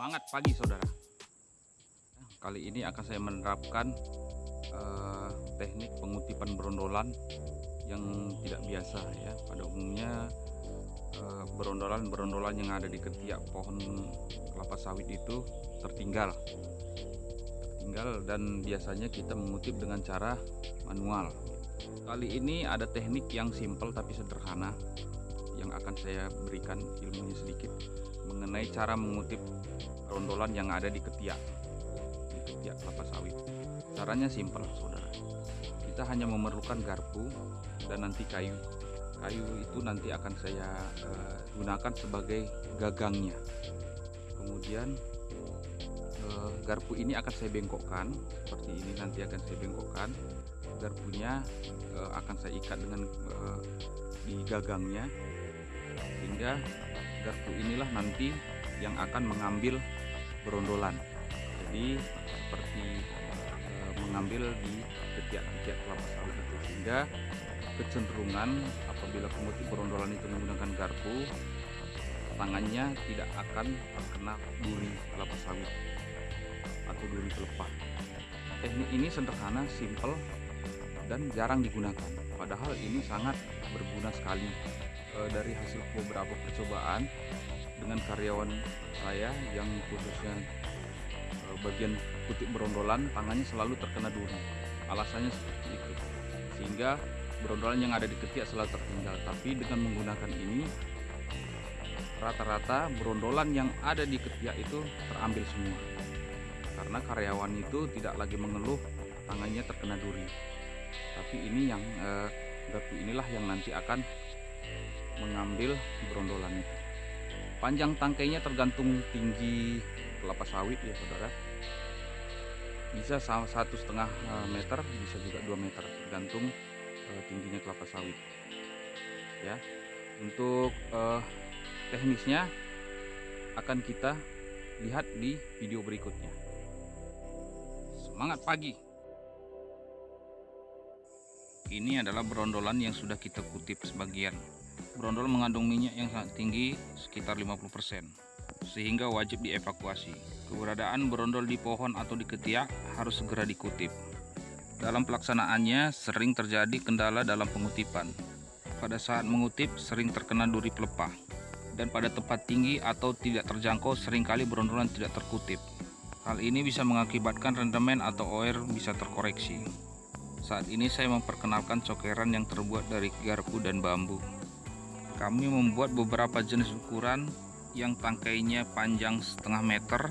Semangat pagi saudara. Kali ini akan saya menerapkan uh, teknik pengutipan berondolan yang tidak biasa ya. Pada umumnya uh, berondolan-berondolan yang ada di ketiak pohon kelapa sawit itu tertinggal. Tertinggal dan biasanya kita mengutip dengan cara manual. Kali ini ada teknik yang simple tapi sederhana yang akan saya berikan ilmunya sedikit mengenai cara mengutip rondolan yang ada di ketiak. Di ketiak kelapa sawit. Caranya simpel saudara. Kita hanya memerlukan garpu dan nanti kayu. Kayu itu nanti akan saya uh, gunakan sebagai gagangnya. Kemudian uh, garpu ini akan saya bengkokkan. Seperti ini nanti akan saya bengkokkan. Garpunya uh, akan saya ikat dengan uh, di gagangnya. Sehingga garpu inilah nanti yang akan mengambil berondolan jadi seperti e, mengambil di ketiak-ketiak kelapa sawit itu sehingga kecenderungan apabila pemutih berondolan itu menggunakan garpu tangannya tidak akan terkena duri kelapa sawit atau duri pelepah teknik ini sederhana, simple dan jarang digunakan. Padahal ini sangat berguna sekali. E, dari hasil beberapa percobaan dengan karyawan saya yang khususnya e, bagian kutip berondolan tangannya selalu terkena duri alasannya seperti itu. Sehingga berondolan yang ada di ketiak selalu tertinggal. Tapi dengan menggunakan ini rata-rata berondolan yang ada di ketiak itu terambil semua. Karena karyawan itu tidak lagi mengeluh tangannya terkena duri. Tapi ini yang eh, inilah yang nanti akan mengambil berondolan itu panjang tangkainya tergantung tinggi kelapa sawit ya saudara. Bisa satu setengah eh, meter bisa juga 2 meter tergantung uh, tingginya kelapa sawit. Ya untuk uh, teknisnya akan kita lihat di video berikutnya. Semangat pagi! Ini adalah berondolan yang sudah kita kutip sebagian Brondol mengandung minyak yang sangat tinggi sekitar 50% sehingga wajib dievakuasi. Keberadaan berondol di pohon atau di ketiak harus segera dikutip. Dalam pelaksanaannya sering terjadi kendala dalam pengutipan. Pada saat mengutip sering terkena duri pelepah dan pada tempat tinggi atau tidak terjangkau sering kali berondolan tidak terkutip. Hal ini bisa mengakibatkan rendemen atau oer bisa terkoreksi. Saat ini saya memperkenalkan cokeran yang terbuat dari garpu dan bambu. Kami membuat beberapa jenis ukuran yang tangkainya panjang setengah meter,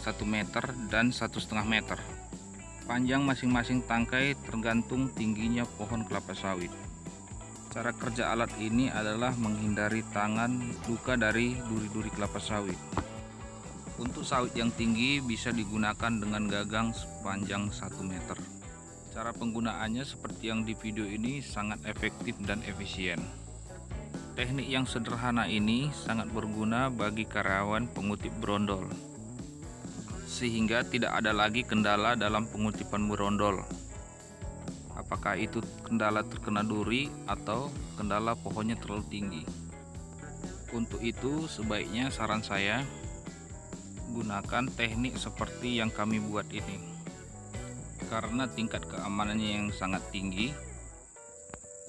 satu meter, dan satu setengah meter. Panjang masing-masing tangkai tergantung tingginya pohon kelapa sawit. Cara kerja alat ini adalah menghindari tangan luka dari duri-duri kelapa sawit. Untuk sawit yang tinggi bisa digunakan dengan gagang sepanjang 1 meter. Cara penggunaannya seperti yang di video ini sangat efektif dan efisien. Teknik yang sederhana ini sangat berguna bagi karyawan pengutip berondol, sehingga tidak ada lagi kendala dalam pengutipan berondol. Apakah itu kendala terkena duri atau kendala pohonnya terlalu tinggi. Untuk itu, sebaiknya saran saya gunakan teknik seperti yang kami buat ini, karena tingkat keamanannya yang sangat tinggi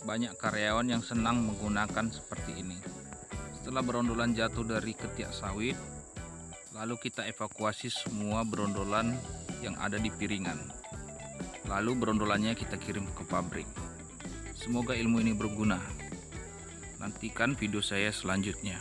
banyak karyawan yang senang menggunakan seperti ini. Setelah berondolan jatuh dari ketiak sawit, lalu kita evakuasi semua berondolan yang ada di piringan. Lalu berondolannya kita kirim ke pabrik. Semoga ilmu ini berguna. Nantikan video saya selanjutnya.